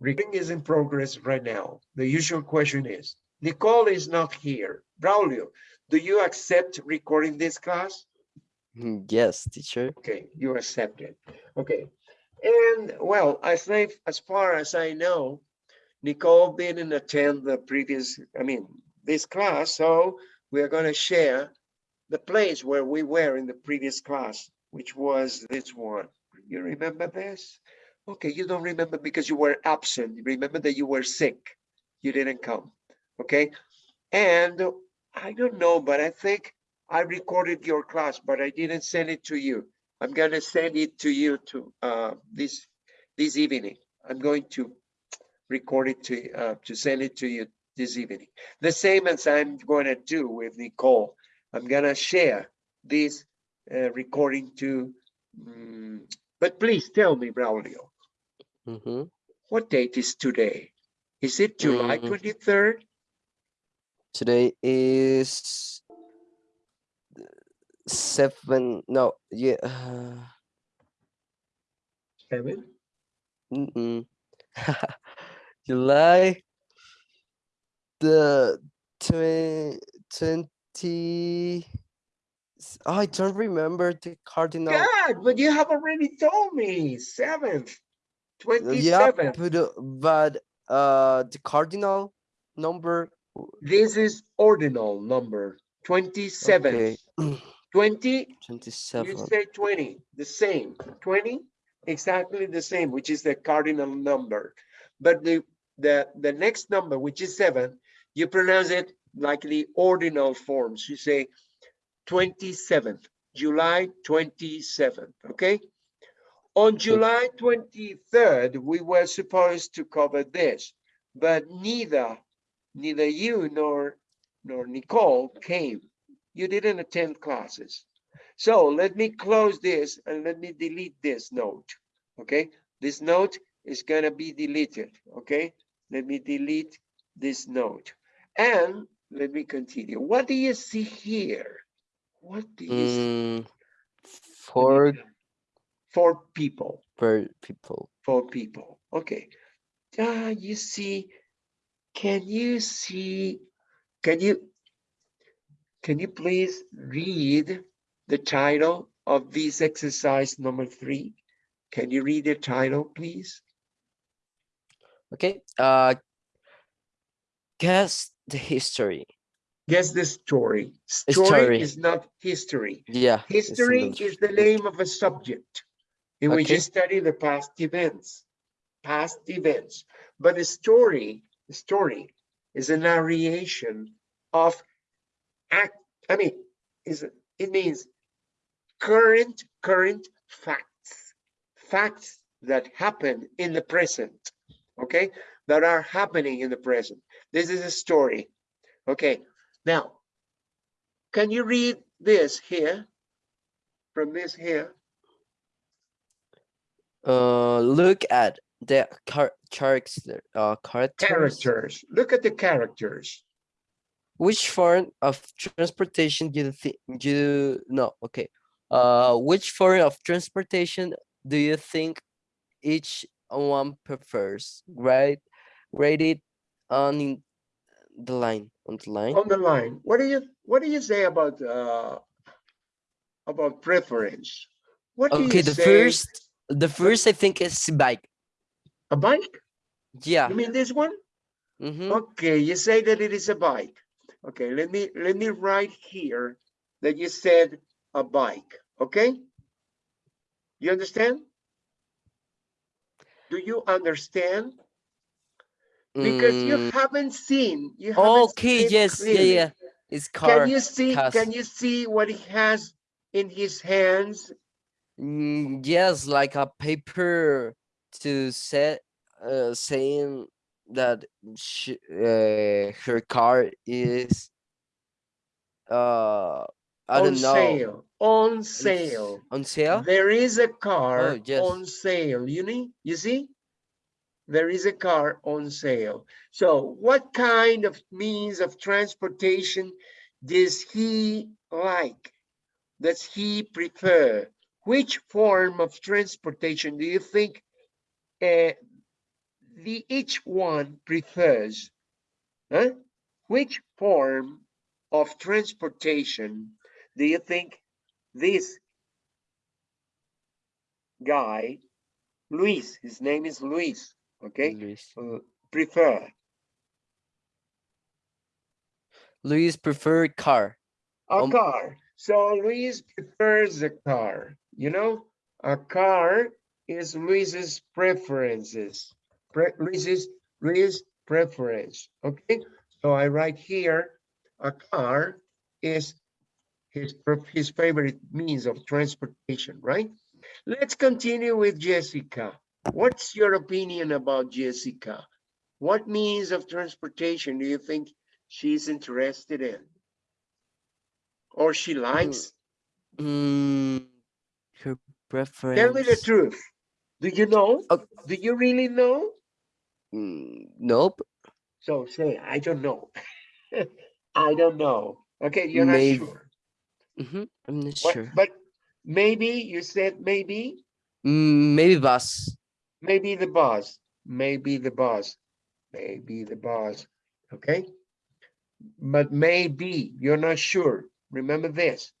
Recording is in progress right now. The usual question is, Nicole is not here. Braulio, do you accept recording this class? Mm, Yes, teacher. Okay, you accept it. Okay. And well, I think as far as I know, Nicole didn't attend the previous, I mean, this class, so we are going to share the place where we were in the previous class, which was this one. You remember this? Okay, you don't remember because you were absent. Remember that you were sick. You didn't come. Okay. And I don't know, but I think I recorded your class, but I didn't send it to you. I'm gonna send it to you to uh, this this evening. I'm going to record it to uh, to send it to you this evening. The same as I'm going to do with Nicole. I'm gonna share this uh, recording to. mm, but please tell me, Braulio, hmm what date is today? Is it July Mm. 23rd? Today is seven. No, yeah. Uh, Seven? mm-mm. July the twenty twenty. Oh, I don't remember the cardinal. God, but you have already told me seventh, Yeah, but, uh, but uh, the cardinal number. This is ordinal number, 27. Okay, 20, you say 20, the same. 20, exactly the same, which is the cardinal number. But the, the, the next number, which is seven, you pronounce it like the ordinal forms. You say 27th, July 27th, okay? On July 23rd, we were supposed to cover this, but neither, neither you nor, nor Nicole came. You didn't attend classes. So let me close this and let me delete this note, okay? This note is gonna be deleted, okay? Let me delete this note. And let me continue. What do you see here? What do you see? Mm, four For people, per people. for people, okay. Ah, you see, can you see, can you, can you please read the title of this exercise number three? Can you read the title, please? Okay. Uh, guess the history. Guess the story. Story story. is not history. Yeah. History is the name of a subject in which you Okay. study the past events, past events. But a story, a story is a narration of act, I mean, is it it means current, current facts, facts that happen in the present, okay? That are happening in the present. This is a story. Okay, now, can you read this here? From this here? Uh, look at the car character. Uh, characters. Characters. Look at the characters. Which form of transportation do you think you no? Okay. Uh, which form of transportation do you think each one prefers? Right, rate it on in the line on the line. On the line, what do you, what do you say about, uh, about preference? What do Okay, the say? first, the first I think is bike. A bike? Yeah. You mean this one? Mm-hmm. Okay, you say that it is a bike. Okay, let me, let me write here that you said a bike, okay? You understand? Do you understand? Because you Mm, haven't seen, you haven't okay, seen yes, yeah, clearly. yeah. It's car. Can you see, cars. can you see what he has in his hands? Mm, yes, like a paper to set uh saying that sh uh, her car is uh I On don't know sale, on sale. on sale. There is a car Oh, yes. on sale, you need, you see? There is a car on sale. So what kind of means of transportation does he like? Does he prefer? Which form of transportation do you think uh, the each one prefers, huh? Which form of transportation do you think this guy, Luis, his name is Luis, okay, Luis. uh, prefer? Luis prefer car. A Um, car. So Luis prefers a car, you know? A car is Luis's preferences. Pre Luis's, Luis preference, okay? So I write here, a car is his, his favorite means of transportation, right? Let's continue with Jessica. What's your opinion about Jessica? What means of transportation do you think she's interested in? Or she likes? Mm, preference. Tell me the truth. Do you know? Oh. Do you really know? Mm, nope. So say, I don't know. I don't know. Okay, you're Maybe- not sure. hmm I'm not What- sure. But maybe, you said maybe, Mm, maybe bus. maybe the boss, maybe the boss, maybe the boss, okay? But maybe, you're not sure. Remember this,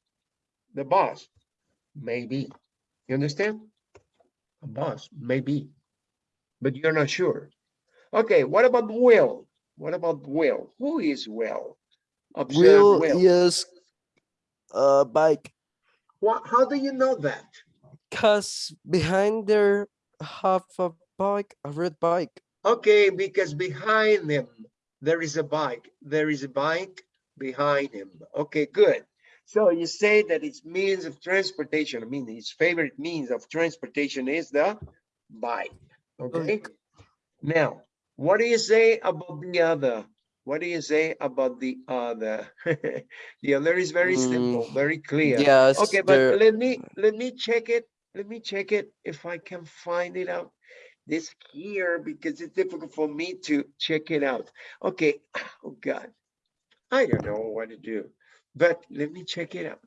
the boss, maybe. You understand? A boss, maybe, but you're not sure. Okay, what about Will? What about Will? Who is Will? Observe Will Will. use a bike What, how do you know that? cause behind there have a bike, a red bike. Okay, because behind him, there is a bike. There is a bike behind him. Okay, good. So you say that its means of transportation, I mean, its favorite means of transportation is the bike. Okay. Bike. Now, what do you say about the other? What do you say about the other? The other is very simple, Mm, very clear. Yes. Okay, but there- let me, let me check it. Let me check it if I can find it out. This here, because it's difficult for me to check it out. Okay, oh God. I don't know what to do, but let me check it out.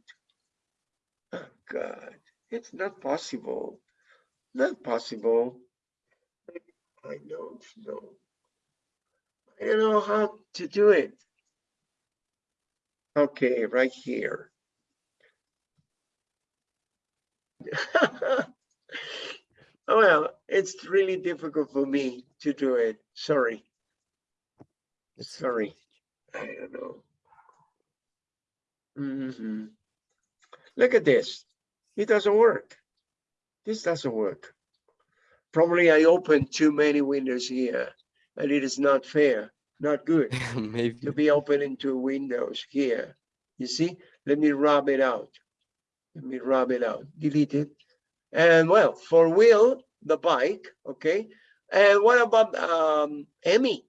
Oh God, it's not possible. Not possible. I don't know. I don't know how to do it. Okay, right here. Well, it's really difficult for me to do it. Sorry, sorry. I don't know. Mhm. Look at this. It doesn't work. This doesn't work. Probably I opened too many windows here and it is not fair, not good Maybe. to be opening two windows here. You see, let me rub it out. Let me rub it out, delete it. And well, for Will, the bike, okay? And what about um Emmy?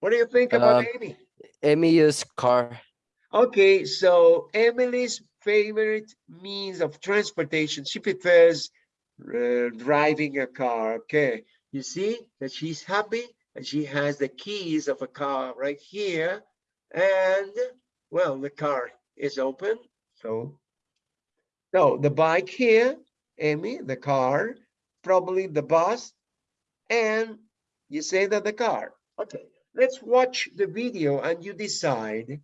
What do you think about Um, Amy? Use car. Okay, so Emily's favorite means of transportation, she prefers uh, driving a car. Okay, you see that she's happy and she has the keys of a car right here. And well, the car is open. So, so the bike here, Amy, the car, probably the bus, and you say that the car. Okay, let's watch the video and you decide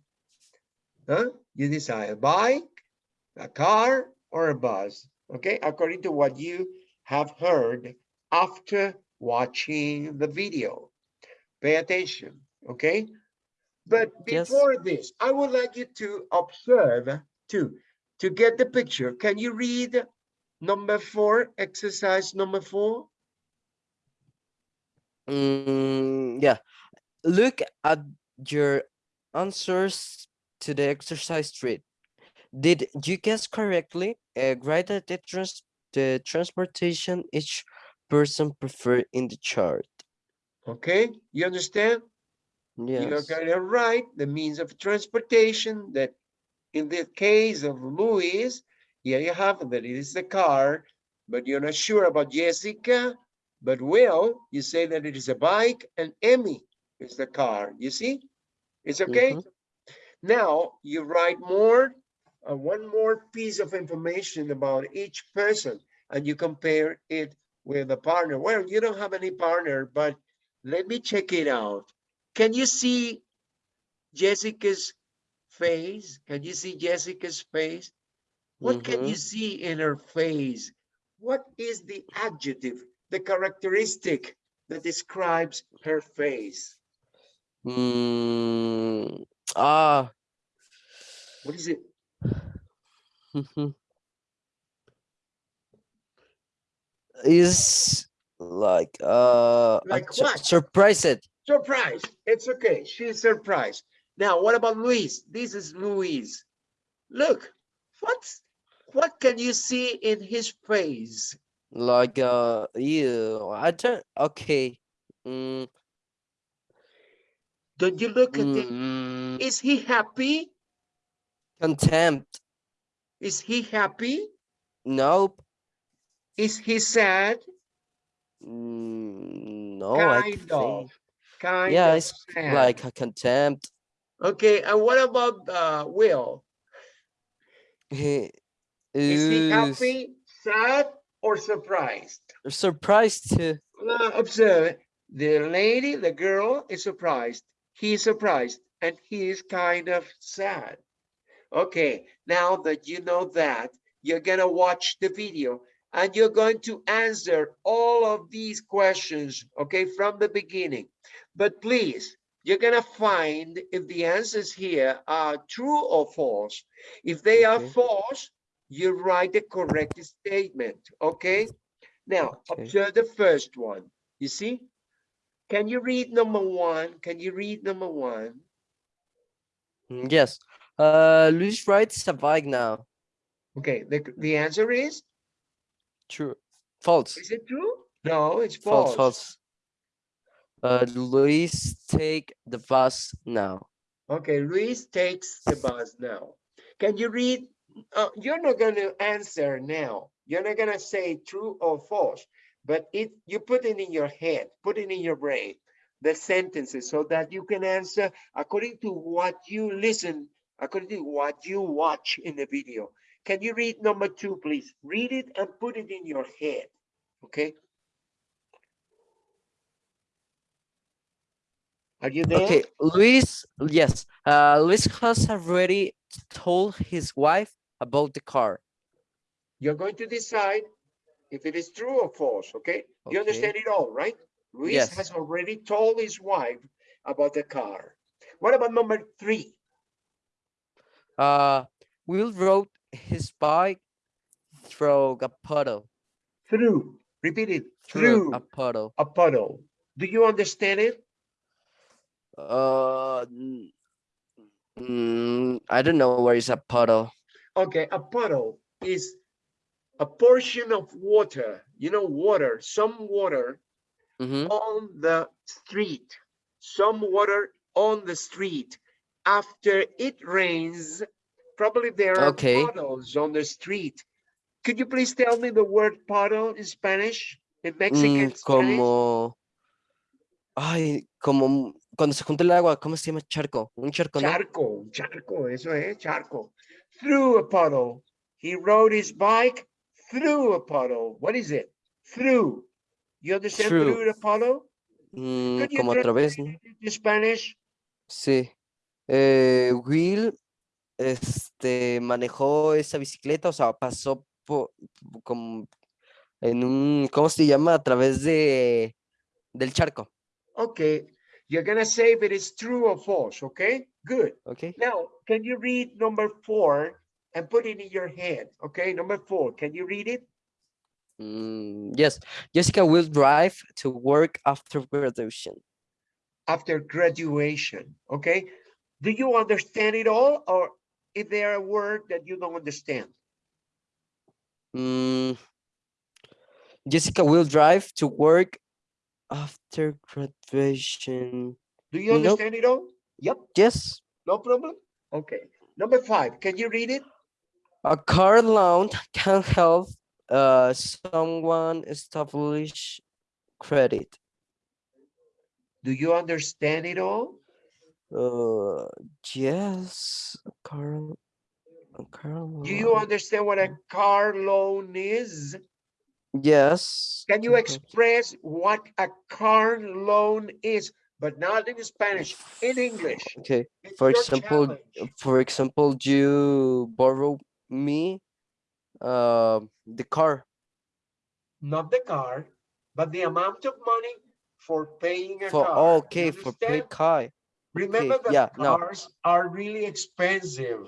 huh? You decide a bike, a car, or a bus, okay? According to what you have heard after watching the video. Pay attention, okay? But Yes. before this, I would like you to observe too, to get the picture. Can you read number four, exercise number four? Mm, yeah. Look at your answers to the exercise treat. Did you guess correctly? Uh, write the, trans the transportation each person preferred in the chart. Okay, you understand? You're Yes. kind of right, the means of transportation that in the case of Louis, here you have that it is the car, but you're not sure about Jessica, but Will, you say that it is a bike and Emmy is the car, you see? It's okay? Mhm. Now you write more, uh, one more piece of information about each person and you compare it with a partner. Well, you don't have any partner, but let me check it out. Can you see Jessica's face? Can you see Jessica's face? What can you Mhm. see in her face? What is the adjective, the characteristic that describes her face? Mm, ah, What is it? mhm. like uh Like what? surprised. Surprise. It's okay. She's surprised. Now, what about Luis? This is Luis. Look, what what can you see in his face? Like uh ew, I don't okay. Mm, Don't you look at it? mm, Is he happy? contempt. Is he happy? Nope. Is he sad? Mm, no, I kind think. of. Kind Yeah, of it's sad. like a contempt. Okay, and what about uh, Will? He Is he happy, sad, or surprised? surprised too. Now observe, the lady, the girl is surprised. He is surprised and he is kind of sad. Okay, now that you know that, you're gonna watch the video and you're going to answer all of these questions, okay, from the beginning. But please, you're gonna find if the answers here are true or false. If they are false, you write the correct statement, okay? Now, Okay. observe the first one. You see? Can you read number one? Can you read number one? Mm, Yes. Uh, Luis rides a bike now. Okay, the, the answer is, True. False. is it true? No, it's False. false. False. Uh, Luis take the bus now. Okay, Luis takes the bus now. Can you read? Uh, you're not going to answer now. You're not going to say true or false, but it you put it in your head, put it in your brain, the sentences, so that you can answer according to what you listen, according to what you watch in the video. Can you read number two, please? Read it and put it in your head. Okay. Are you there? Okay, Luis, yes. Uh, Luis has already told his wife about the car. You're going to decide if it is true or false, okay? You understand it all, right? Luis Yes. has already told his wife about the car. What about number three? Uh, Will rode his bike through a puddle. Through, repeat it, Through through a puddle. a puddle. Do you understand it? Uh, mm, I don't know where is a puddle. Okay, a puddle is a portion of water, you know, water, some water Mm-hmm. on the street, some water on the street. After it rains, probably there are Okay. puddles on the street. Could you please tell me the word puddle in Spanish? In Mexican Mm, Spanish? como, ay, como cuando se junta el agua, ¿cómo se llama? Charco, un charco, ¿no? Charco, charco, eso es, charco. Through a puddle. He rode his bike through a puddle. What is it? Through. You understand Through. through puddle? Mm, como a través, into Spanish? Sí. Eh, Will, este, manejó esa bicicleta, o sea, pasó por, como en un, ¿cómo se llama? A través de, del charco, Okay, you're gonna say if it is true or false, okay? Good. ¿ok? Now, can you read number four and put it in your head? Okay, number four, can you read it? Mm, yes, Jessica will drive to work after graduation. After graduation, okay? Do you understand it all or is there a word that you don't understand? Mm, Jessica will drive to work after graduation. Do you Nope. understand it all? Yep, Yes, no problem. Okay, number five, can you read it? A car loan can help uh, someone establish credit. Do you understand it all? Uh, yes, car, car Do you understand what a car loan is? Yes. Can you express what a car loan is, but not in Spanish, in English? Okay. It's For example, challenge. for example, you borrow me uh, the car. Not the car, but the amount of money for paying a For car. Okay, for pay car. Remember that yeah, no. cars are really expensive.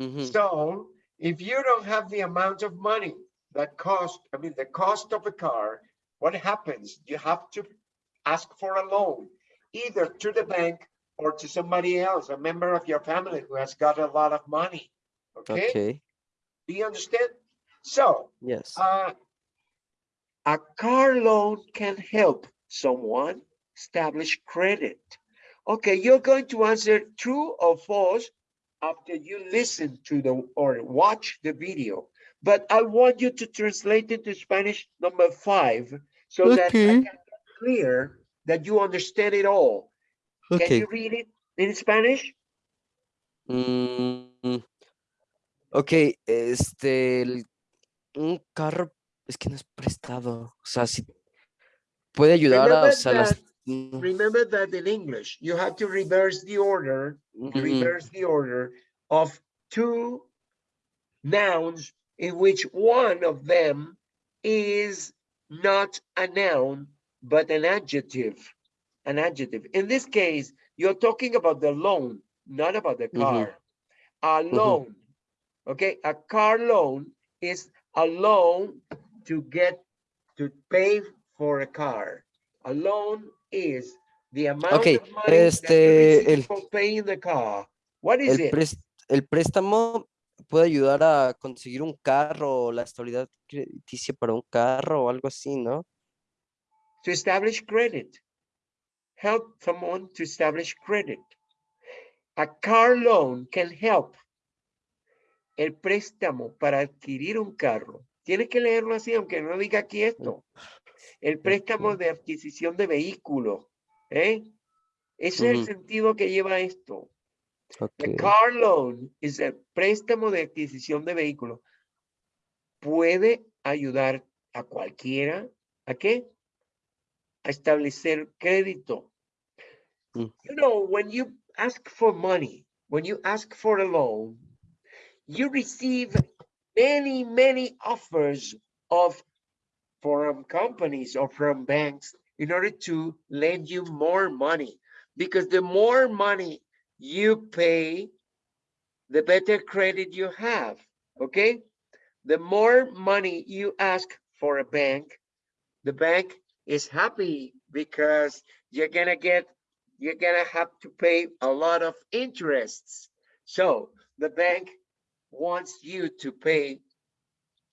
Mhm, So if you don't have the amount of money that cost, I mean, the cost of a car, what happens? You have to ask for a loan, either to the bank or to somebody else, a member of your family who has got a lot of money. Okay, Okay. Do you understand? So Yes. uh, a car loan can help someone establish credit. Okay, you're going to answer true or false after you listen to the or watch the video. But I want you to translate it to Spanish number five so that I can clear that you understand it all. Can Okay. you read it in Spanish? Mm, ok, este, el- un carro, es que no es prestado, o sea, si puede ayudar a, o Remember sea, las... that, mm, remember that in English, you have to reverse the order ujú, reverse the order of two nouns in which one of them is not a noun, but an adjective, an adjective. In this case, you're talking about the loan, not about the Ujú. car. A loan, okay? A car loan is a loan to get, to pay for a car. A loan is the amount Ok, of money este, el- for paying the car. What is El, it? el préstamo puede ayudar a conseguir un carro o la estabilidad crediticia para un carro o algo así, ¿no? To establish credit. Help someone to establish credit. A car loan can help. El préstamo para adquirir un carro. Tienes que leerlo así, aunque no diga aquí esto. El préstamo de adquisición de vehículo. ¿eh? Ese es el sentido que lleva esto. Ok. The car loan es el préstamo de adquisición de vehículo. Puede ayudar a cualquiera a qué? A establecer crédito. Mm. You know, when you ask for money, when you ask for a loan, you receive many, many offers of from companies or from banks in order to lend you more money. Because the more money you pay, the better credit you have, okay? The more money you ask for a bank, the bank is happy because you're gonna get, you're gonna have to pay a lot of interests. So the bank wants you to pay,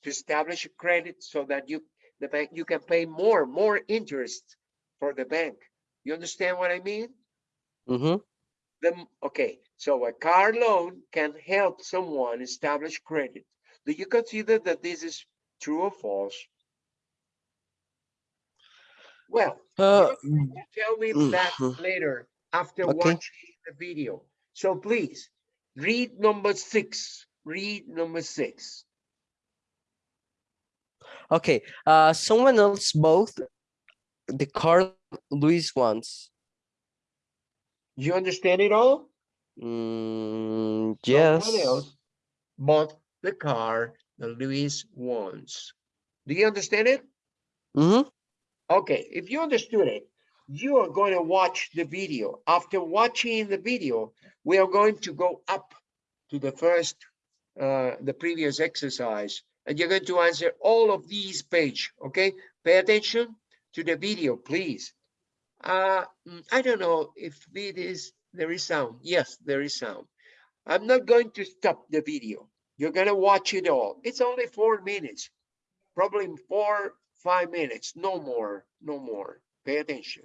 to establish a credit so that you, the bank, you can pay more, more interest for the bank. You understand what I mean? Ujú. the okay so a car loan can help someone establish credit do you consider that this is true or false well uh, to tell me mm, that mhm. later after Okay. watching the video so please read number six read number six Okay, uh, someone else bought the car Luis wants. you understand it all Mm, Someone yes. else bought the car that Luis wants do you understand it Mm -hmm. Okay, if you understood it, you are going to watch the video. After watching the video, we are going to go up to the first, uh, the previous exercise, and you're going to answer all of these page, okay? Pay attention to the video, please. Uh, mm, I don't know if it is, there is sound. Yes, there is sound. I'm not going to stop the video. You're gonna watch it all. It's only four minutes probably four, five minutes, no more, no more. Pay attention.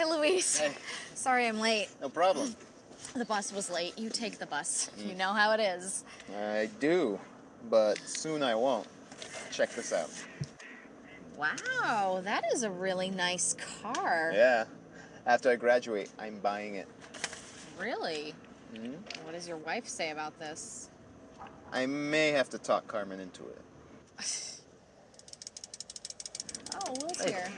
Hi, Luis. Hey. Sorry I'm late. No problem. The bus was late. You take the bus. You know how it is. I do, but soon I won't. Check this out. Wow, that is a really nice car. Yeah. After I graduate, I'm buying it. Really? Mhm. What does your wife say about this? I may have to talk Carmen into it. Oh, Will's here.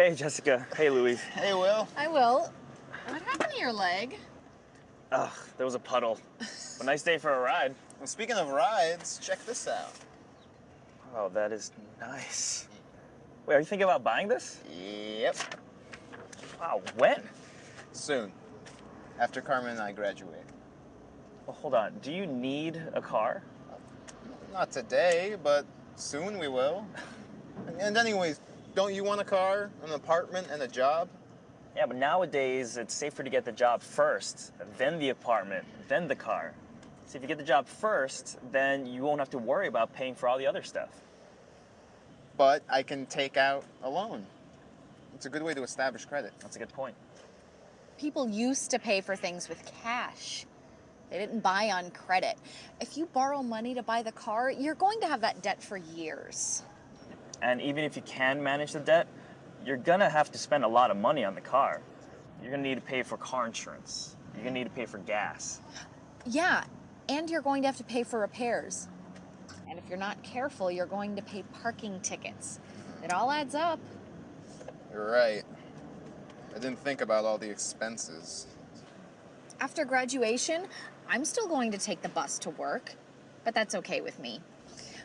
Hey, Jessica. Hey, Louise. Hey, Will. I will. What happened to your leg? Ugh, there was a puddle. A nice day for a ride. Well, speaking of rides, check this out. Oh, that is nice. Wait, are you thinking about buying this? Yep. Wow, when? Soon. After Carmen and I graduate. Well, hold on. Do you need a car? Not today, but soon we will. And anyways, don't you want a car, an apartment, and a job? Yeah, but nowadays it's safer to get the job first, then the apartment, then the car. So if you get the job first, then you won't have to worry about paying for all the other stuff. But I can take out a loan. It's a good way to establish credit. That's a good point. People used to pay for things with cash. They didn't buy on credit. If you borrow money to buy the car, you're going to have that debt for years. And even if you can manage the debt, you're gonna have to spend a lot of money on the car. You're gonna need to pay for car insurance. You're gonna need to pay for gas. Yeah, and you're going to have to pay for repairs. And if you're not careful, you're going to pay parking tickets. It all adds up. You're right. I didn't think about all the expenses. After graduation, I'm still going to take the bus to work, but that's okay with me.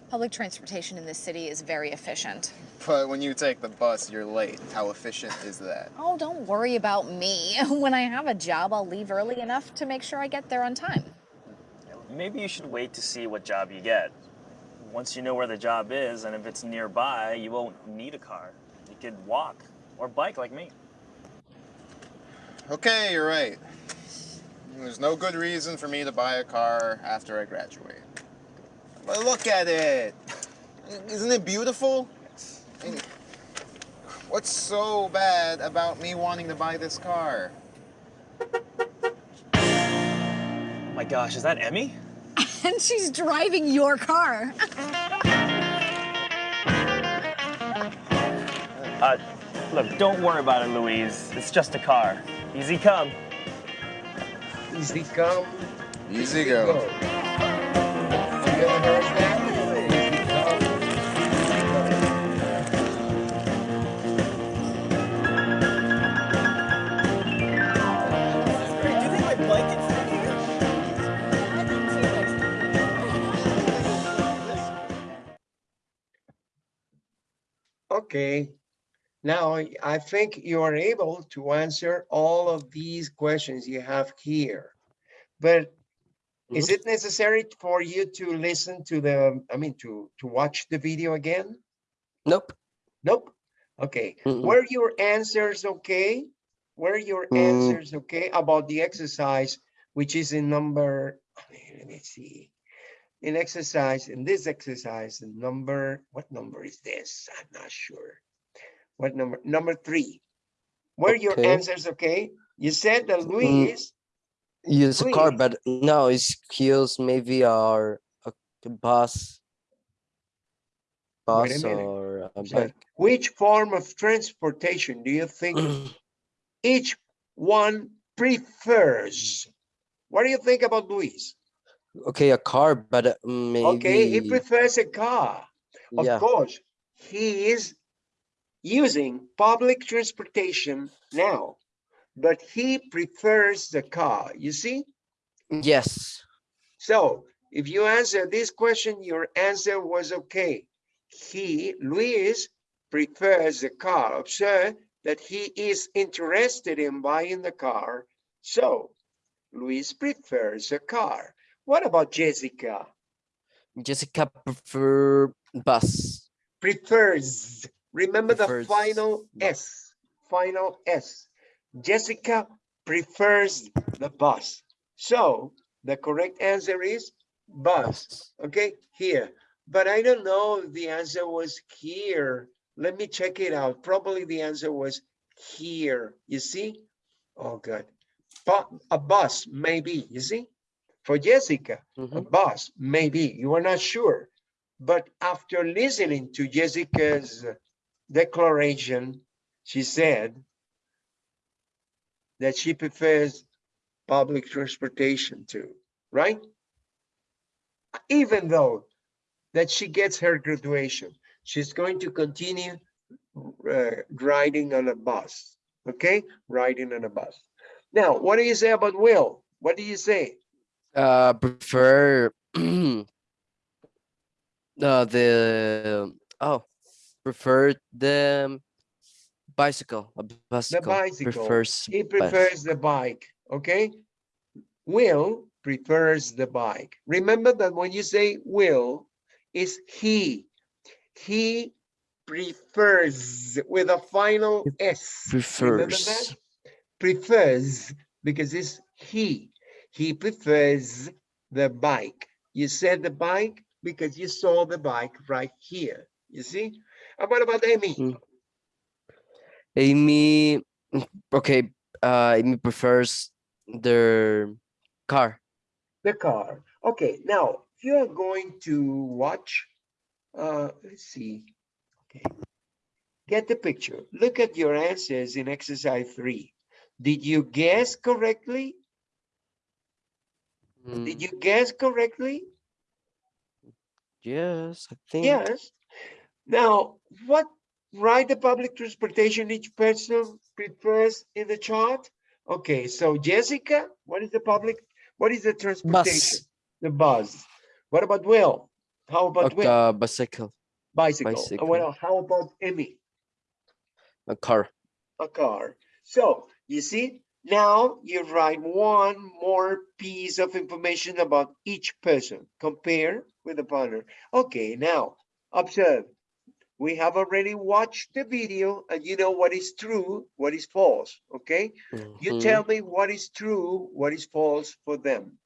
Public transportation in this city is very efficient. But when you take the bus, you're late. How efficient is that? Oh, don't worry about me. When I have a job, I'll leave early enough to make sure I get there on time. Maybe you should wait to see what job you get. Once you know where the job is and if it's nearby, you won't need a car. You could walk or bike like me. Okay, you're right. There's no good reason for me to buy a car after I graduate. But look at it. Isn't it beautiful? And What's so bad about me wanting to buy this car? Oh my gosh, is that Emmy? And she's driving your car. Uh, look, don't worry about it, Louise. It's just a car. Easy come. Easy come, Easy go. go. You ever heard that? Easy come, easy go. Okay, now I- think you are able to answer all of these questions you have here. But is it necessary for you to listen to the, I mean, to, to watch the video again? Nope. Nope. Okay, Mm-mm. were your answers okay? Were your Mm. answers okay about the exercise, which is in number, let me see. In exercise, in this exercise, the number, what number is this? I'm not sure. What number? Number three. Were your answers okay? You said that Luis, Use a car, but no, it's kills maybe our a a bus. A Bus or a said, bike. which form of transportation do you think each one prefers? What do you think about Luis? Okay, a car, but uh, maybe. Okay, he prefers a car. Of yeah. course, he is using public transportation now, but he prefers the car, you see? Yes. So if you answer this question, your answer was okay. He, Luis, prefers the car. Observe that he is interested in buying the car. So Luis prefers a car. What about Jessica? Jessica prefer bus. Prefers. Remember Prefers the final bus. S, final S. Jessica prefers the bus. So the correct answer is bus. Okay, here. But I don't know if the answer was here. Let me check it out. Probably the answer was here. You see? Oh, good. But a bus, maybe. You see? For Jessica, a Mhm. bus, maybe. You are not sure. But after listening to Jessica's declaration, she said, that she prefers public transportation to, right? Even though that she gets her graduation, she's going to continue uh, riding on a bus, okay? Riding on a bus. Now, what do you say about Will? What do you say? Uh, prefer uh, the oh, prefer the bicycle. A bicycle. bicycle. Prefers He prefers the bike, okay? Will prefers the bike. Remember that when you say will, is he. He prefers with a final S. Prefers. Prefers, because it's he. He prefers the bike. You said the bike because you saw the bike right here. You see? And what about Amy? Mm. Amy, okay, uh, Amy prefers their car. the car. Okay, now you are going to watch, uh, let's see. Okay, get the picture. Look at your answers in exercise three. Did you guess correctly? Did Mm, you guess correctly? Yes, I think. Yes. Now, what ride the public transportation each person prefers in the chart? Okay, so Jessica, what is the public, what is the transportation? Bus. The bus. What about Will? How about Okay, Will? uh, bicycle, Bicycle. Bicycle. Well, how about Emmy? a car. A car. So you see, now you write one more piece of information about each person. Compare with the partner. Okay, now observe. We have already watched the video and you know what is true, what is false, okay? You Mhm. tell me what is true, what is false for them.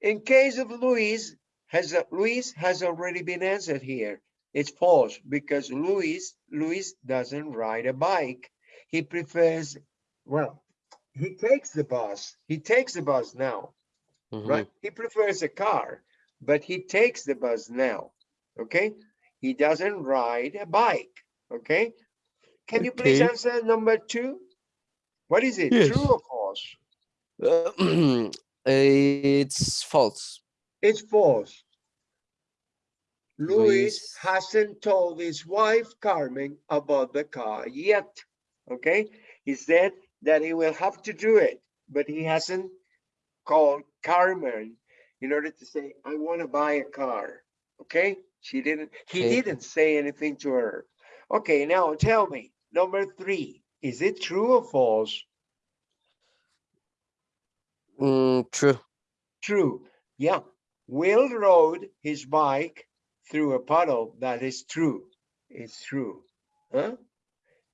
In case of Luis, has a- Luis has already been answered here. It's false because Luis Luis doesn't ride a bike. He prefers, well, he takes the bus. He takes the bus now, Mhm. right? He prefers a car, but he takes the bus now. Okay? He doesn't ride a bike. Okay? Can you please Okay. answer number two? What is it? Yes. True or false? Uh, it's false. It's false. Luis Luis- hasn't told his wife Carmen about the car yet. Okay, he said that he will have to do it, but he hasn't called Carmen in order to say, I want to buy a car. Okay, she didn't, he Okay. didn't say anything to her. Okay, now tell me, number three, is it true or false? Mm, true. True. Yeah. Will rode his bike through a puddle. That is true. It's true. Huh?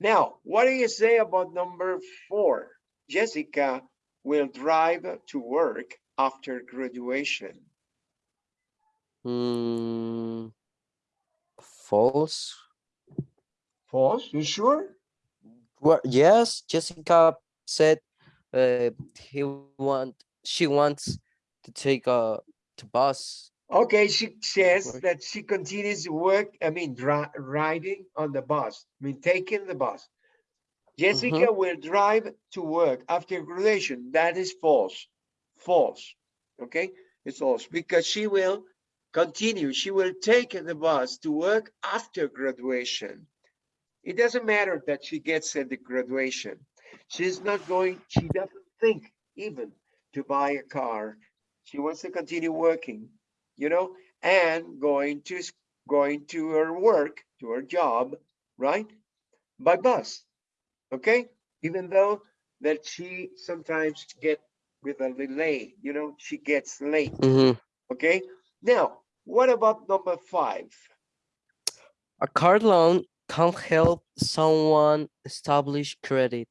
Now, what do you say about number four? Jessica will drive to work after graduation. Mm, false. False? You sure? Well, yes, Jessica said uh, he want she wants to take a to bus. Okay, she says Work. that she continues to work, I mean, riding on the bus, I mean, taking the bus. Jessica will drive to work after graduation. That is false. False. Okay, it's false because she will continue. She will take the bus to work after graduation. It doesn't matter that she gets at the graduation. She's not going, she doesn't think even to buy a car. She wants to continue working, you know, and going to going to her work, to her job, right? By bus. Okay? Even though that she sometimes get with a delay, you know, she gets late. Mhm. Okay? Now, what about number five? A car loan can help someone establish credit.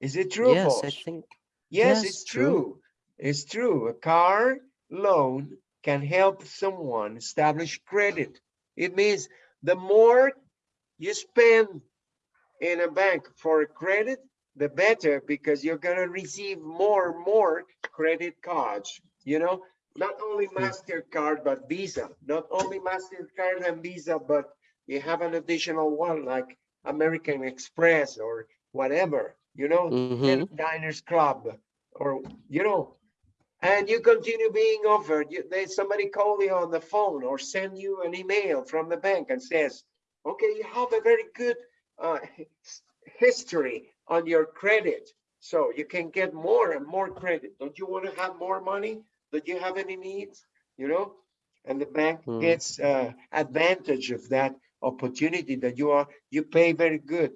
Is it true or yes? I think. Yes, Yes, it's true. true. It's true. A car loan can help someone establish credit. It means the more you spend in a bank for a credit, the better because you're gonna receive more and more credit cards, you know? Not only MasterCard, but Visa. Not only MasterCard and Visa, but you have an additional one like American Express or whatever, you know, Mhm. diners club or, you know, and you continue being offered, you, they, somebody call you on the phone or send you an email from the bank and says, okay, you have a very good uh, history on your credit. So you can get more and more credit. Don't you want to have more money? Do you have any needs? You know? And the bank Mm. gets uh, advantage of that opportunity that you are, you pay very good.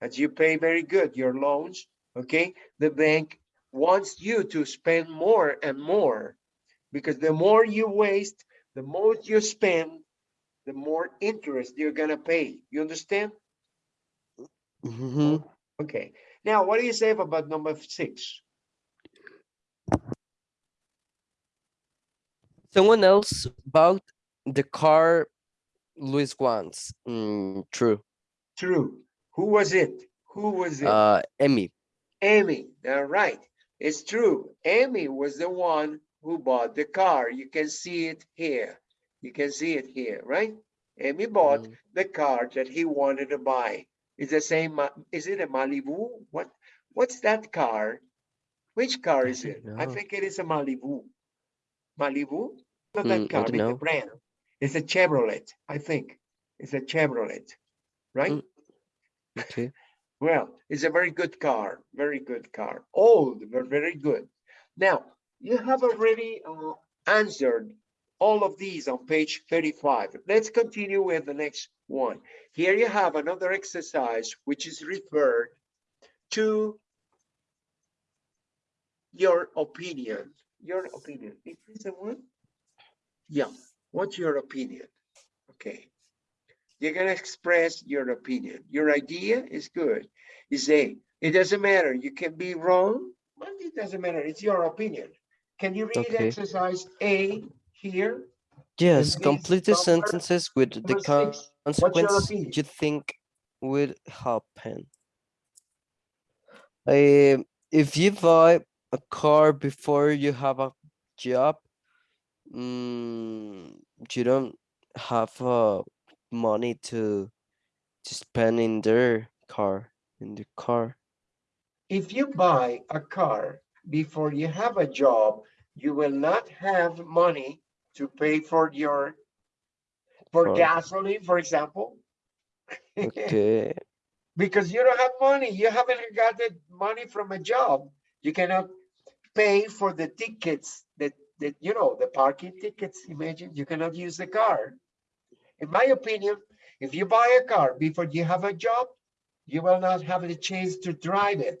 As you pay very good your loans, okay? The bank wants you to spend more and more because the more you waste, the more you spend, the more interest you're gonna pay. You understand? Mhm. Okay. Now, what do you say about number six? Someone else bought the car Luis wants. Mm, true. True. Who was it? Who was it? Uh, Emmy. Amy. All right. It's true. Amy was the one who bought the car. You can see it here. You can see it here, right? Amy bought Mm. the car that he wanted to buy. It's the same. Is it a Malibu? What? What's that car? Which car is it? don't I think it is a Malibu. Malibu? Not Mm, that I car, the know. brand. It's a Chevrolet, I think. It's a Chevrolet, right? Mm. Okay. Well, it's a very good car, very good car. Old, but very good. Now, you have already uh, answered all of these on page 35. Let's continue with the next one. Here you have another exercise which is referred to your opinion. Your opinion. Is this a one? Yeah. What's your opinion? Okay. You're gonna express your opinion. Your idea is good. You say, it doesn't matter. You can be wrong, but it doesn't matter. It's your opinion. Can you read Okay. exercise A here? Yes, complete the sentences with the six, consequence you think would happen. Um, if you buy a car before you have a job, mm, you don't have uh, money to to spend in their car in the car. If you buy a car before you have a job, you will not have money to pay for your, for For- gasoline, for example. Okay. because you don't have money. You haven't got the money from a job. You cannot pay for the tickets that, you know, the parking tickets, imagine, you cannot use the car. In my opinion, if you buy a car before you have a job, you will not have the chance to drive it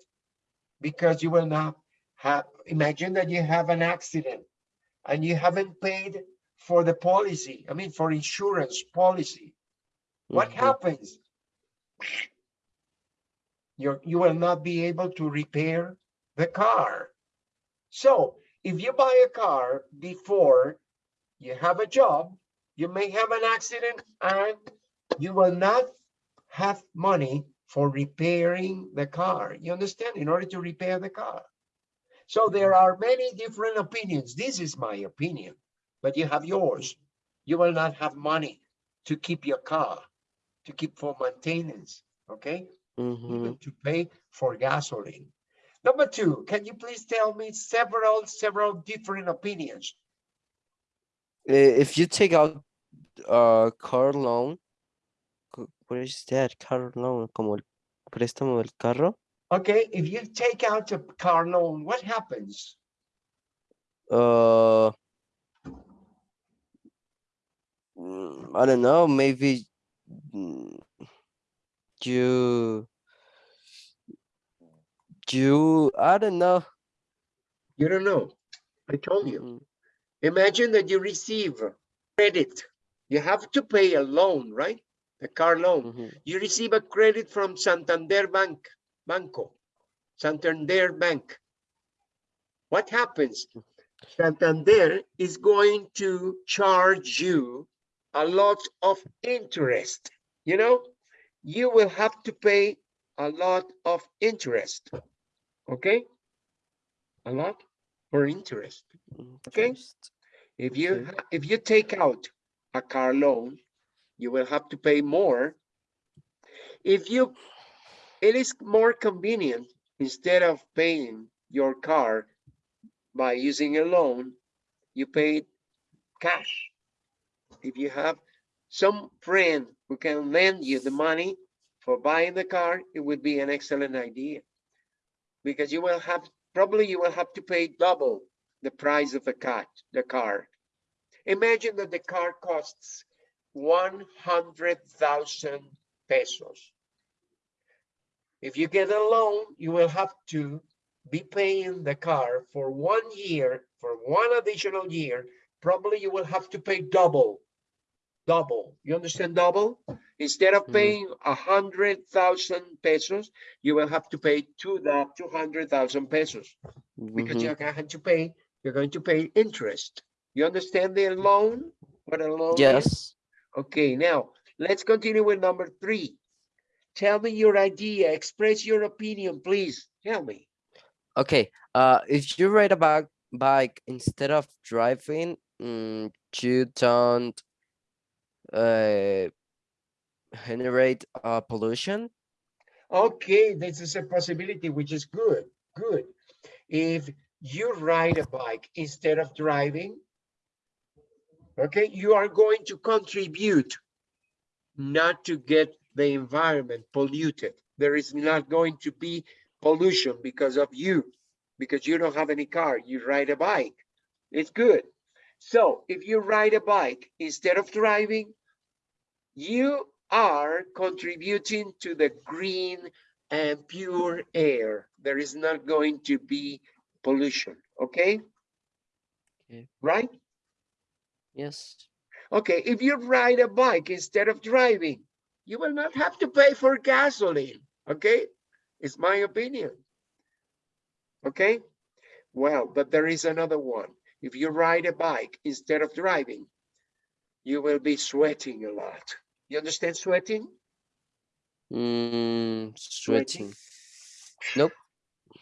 because you will not have, imagine that you have an accident and you haven't paid for the policy, I mean, for insurance policy. What Mhm. happens? You're, you will not be able to repair the car. So if you buy a car before you have a job, you may have an accident and you will not have money for repairing the car. You understand? In order to repair the car. So there are many different opinions. This is my opinion, but you have yours. You will not have money to keep your car, to keep for maintenance, okay? Mhm. even to pay for gasoline. Number two, can you please tell me several, several different opinions? Eh, If you take out a car loan, what is that? Car loan, como el préstamo del carro. Okay, if you take out a car loan, what happens? Uh, mm, I don't know, maybe mm, you you I don't know. You don't know. I told you. Mm, Imagine that you receive credit. You have to pay a loan, right? The car loan. mhm, You receive a credit from Santander Bank, Banco, Santander Bank. What happens? Santander is going to charge you a lot of interest. You know, you will have to pay a lot of interest. Okay? A lot for interest. Okay. interest. If you, Okay. if you take out a car loan, you will have to pay more. If you, it is more convenient instead of paying your car by using a loan, you pay it cash. If you have some friend who can lend you the money for buying the car, it would be an excellent idea. Because you will have, probably you will have to pay double the price of the car, the car. Imagine that the car costs one hundred thousand pesos. If you get a loan, you will have to be paying the car for one year, for one additional year. Probably you will have to pay double, double. You understand double? Instead of Mhm. paying a hundred thousand pesos, you will have to pay two that two hundred thousand pesos because Mhm. you're going to pay, you're going to pay interest. You understand the loan? What a loan is? Yes. Okay, now let's continue with number three. Tell me your idea, express your opinion, please. Tell me. Okay. Uh, if you ride a bike bike instead of driving, mm, you don't uh generate uh pollution. Okay, this is a possibility, which is good, good. If you ride a bike instead of driving, okay, you are going to contribute not to get the environment polluted. There is not going to be pollution because of you, because you don't have any car, you ride a bike. It's good. So if you ride a bike instead of driving, you are contributing to the green and pure air. There is not going to be pollution, okay? Okay. Right? Yes. Okay, if you ride a bike instead of driving, you will not have to pay for gasoline, okay? It's my opinion. Okay? Well, but there is another one. If you ride a bike instead of driving, you will be sweating a lot. You understand sweating? Mm, Sweating. sweating. Nope.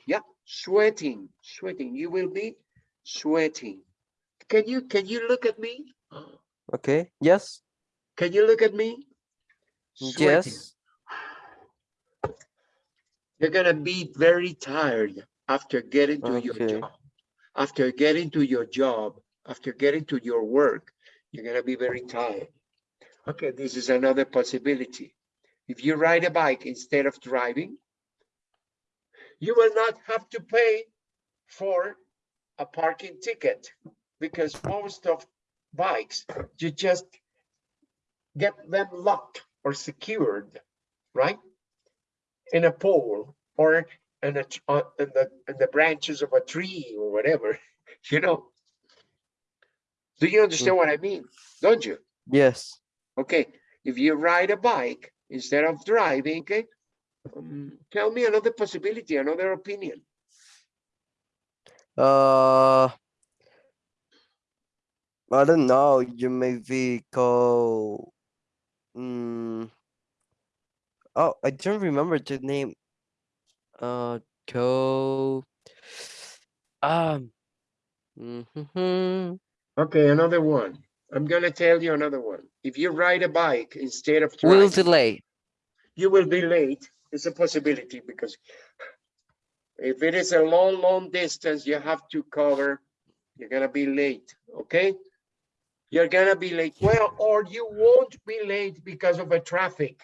Yeah, sweating, sweating. You will be sweating. Can you can you look at me? Okay. Yes. Can you look at me? Sweating. Yes. You're gonna be very tired after getting to your Okay. job. After getting to your job, after getting to your work, you're gonna be very tired. Okay, this is another possibility. If you ride a bike instead of driving, you will not have to pay for a parking ticket because most of bikes, you just get them locked or secured, right? in a pole or in a, uh, in the, in the branches of a tree or whatever, you know? Do you understand what I mean? Don't you? Yes. Okay, if you ride a bike instead of driving, okay? um, Tell me another possibility, another opinion. Uh, I don't know. You maybe go. Mm, oh, I don't remember the name. Uh, go. Um. mhm, Okay, another one. I'm gonna tell you another one. If you ride a bike instead of driving, will delay. you will be late. It's a possibility because if it is a long, long distance, you have to cover, you're gonna be late, okay? You're gonna be late. Well, or you won't be late because of a traffic.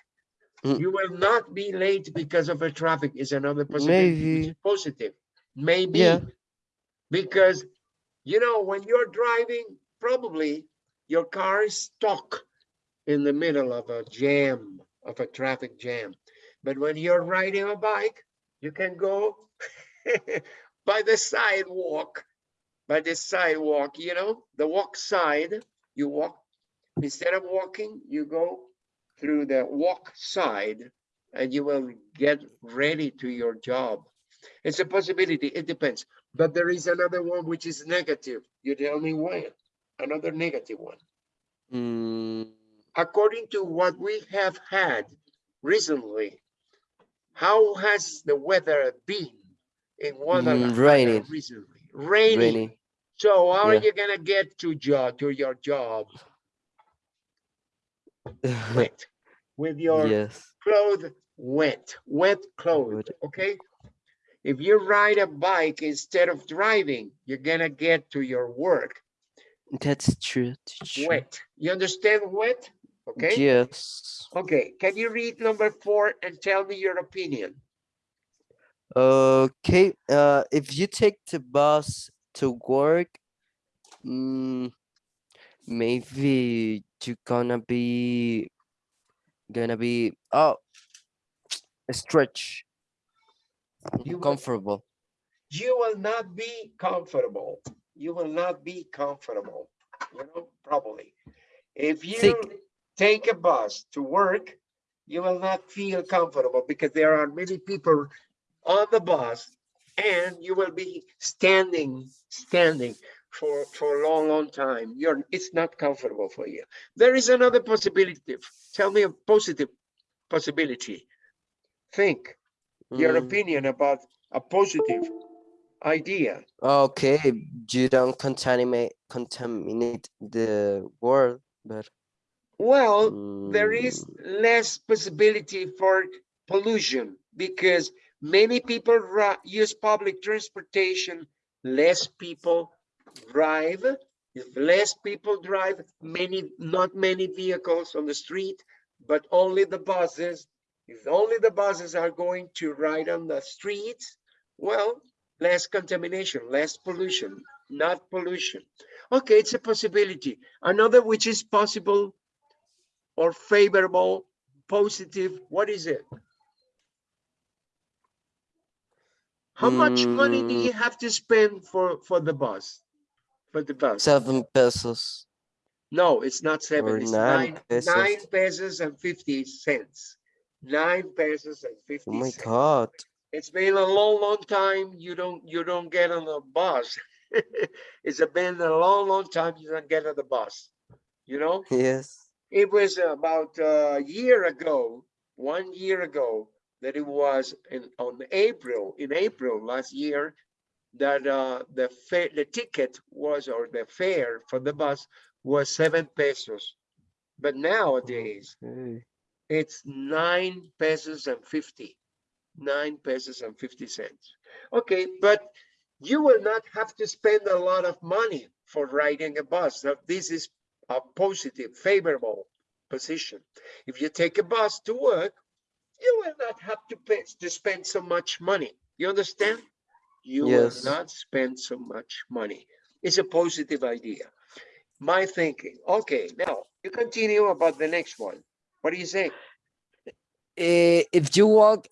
Mm. You will not be late because of a traffic is another possibility, which Maybe. is positive. Maybe. Yeah. Because, you know, when you're driving, probably your car is stuck in the middle of a jam, of a traffic jam. But when you're riding a bike, you can go by the sidewalk, by the sidewalk, you know, the walk side, you walk, instead of walking, you go through the walk side and you will get ready to your job. It's a possibility, it depends. But there is another one which is negative. You tell me when, another negative one. Mm, According to what we have had recently, how has the weather been in Guadalajara raining. recently? Raining. rainy. So how are you gonna get to job, to your job wet? With your yes. clothes wet, wet clothes, okay? If you ride a bike instead of driving, you're gonna get to your work That's true. that's true. wet. You understand wet? Okay, Yes. okay. Can you read number four and tell me your opinion? Okay. Uh, if you take the bus to work, mm, maybe you're gonna be gonna be oh stretch You will- comfortable. you will not be comfortable. You will not be comfortable, you know, probably. If you Think- take a bus to work, you will not feel comfortable because there are many people on the bus and you will be standing, standing for, for a long, long time. You're, it's not comfortable for you. There is another possibility. Tell me a positive possibility. Think your Mm, opinion about a positive idea. Okay, you don't contaminate contaminate the world, but Well, there is mm, less possibility for pollution because many people use public transportation, less people drive. If less people drive, many, not many vehicles on the street, but only the buses. If only the buses are going to ride on the streets, well, less contamination, less pollution, not pollution. Okay, it's a possibility. Another which is possible or favorable, positive, what is it? How much money do Mm. you have to spend for, for the bus? For the bus? seven pesos. No, it's not seven, or it's nine nine, pesos. nine pesos and fifty cents. Nine pesos and fifty. Oh my cents. god. It's been a long, long time, you don't, you don't get on the bus. It's been a long, long time you don't get on the bus, you know? Yes. It was about a year ago, one year ago, that it was in, on April, in April last year, that uh, the fare, the ticket was, or the fare for the bus was seven pesos. But nowadays, Okay. it's nine pesos and fifty, nine pesos and fifty cents. Okay, but you will not have to spend a lot of money for riding a bus. So this is a positive, favorable position. If you take a bus to work, you will not have to pay to spend so much money. You understand? You Yes. will not spend so much money. It's a positive idea. My thinking. Okay, now you continue about the next one. What do you say? Eh, if you walk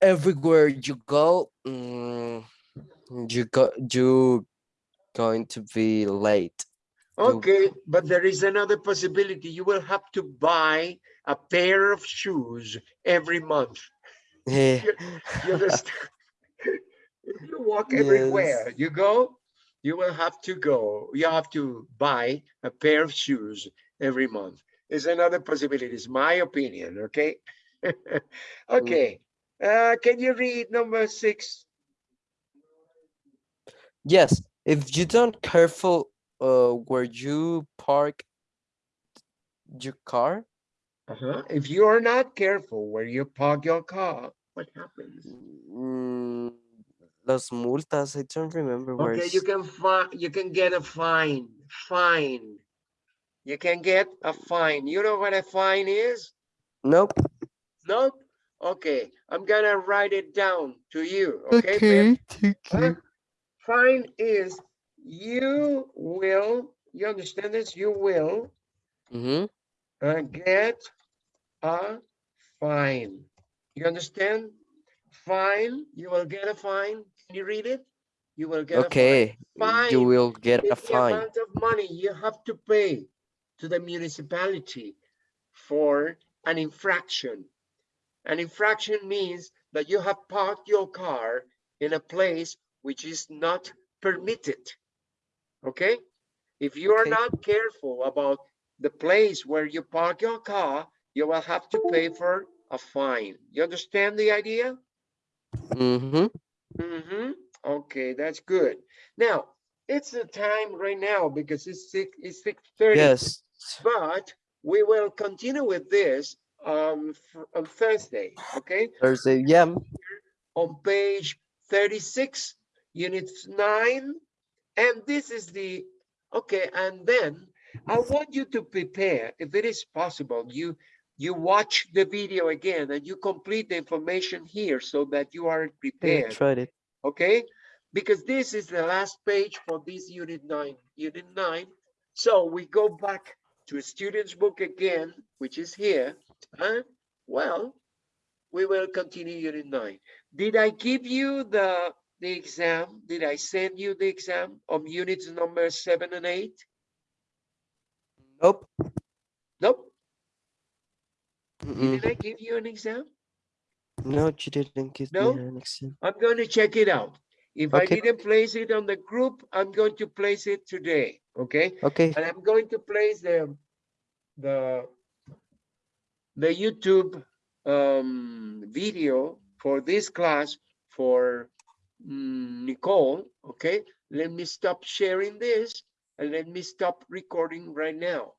everywhere you go, mm, you go you going to be late. You- Okay, but there is another possibility. You will have to buy a pair of shoes every month. Eh, You understand? If you walk everywhere you go, you will have to go, you have to buy a pair of shoes every month. Is another possibility, it's my opinion, okay? Okay, uh, can you read number six? yes, if you don't careful uh where you park your car, Uh-huh. If you are not careful where you park your car, what happens? mm, las multas, I don't remember where Okay, you can find, you can get a fine, fine. You can get a fine. You know what a fine is? Nope. Nope. Okay, I'm gonna write it down to you, okay? Ben? thank Huh? Fine is you will, you understand this? You will Mm-hmm. uh, get a fine. You understand? Fine, you will get a fine. Can you read it? You will get a fine. Okay, Fine you will get a is the fine. amount of money you have to pay to the municipality for an infraction. An infraction means that you have parked your car in a place which is not permitted. Okay? If you are Okay. not careful about the place where you park your car, you will have to pay for a fine. You understand the idea? Mm-hmm. Mm-hmm. Okay, that's good. Now, it's the time right now because it's six, it's six thirty. Yes. But we will continue with this um on Thursday, okay? Thursday. Yeah. On page 36, unit nine, and this is the, okay, and then I want you to prepare, if it is possible, you, you watch the video again and you complete the information here so that you are Yeah, prepared, tried it. okay? Because this is the last page for this unit nine, unit nine. So we go back to a student's book again, which is here, huh? Well, we will continue unit nine. Did I give you the, the exam? Did I send you the exam of units number seven and eight? Nope. Nope. Mm-mm. Did I give you an exam? No, you didn't give No? me an exam. I'm going to check it out. If I didn't place it on the group, I'm going to place it today, okay? Okay. And I'm going to place the, the, the YouTube um, video for this class for mm, Nicole, okay? Let me stop sharing this and let me stop recording right now.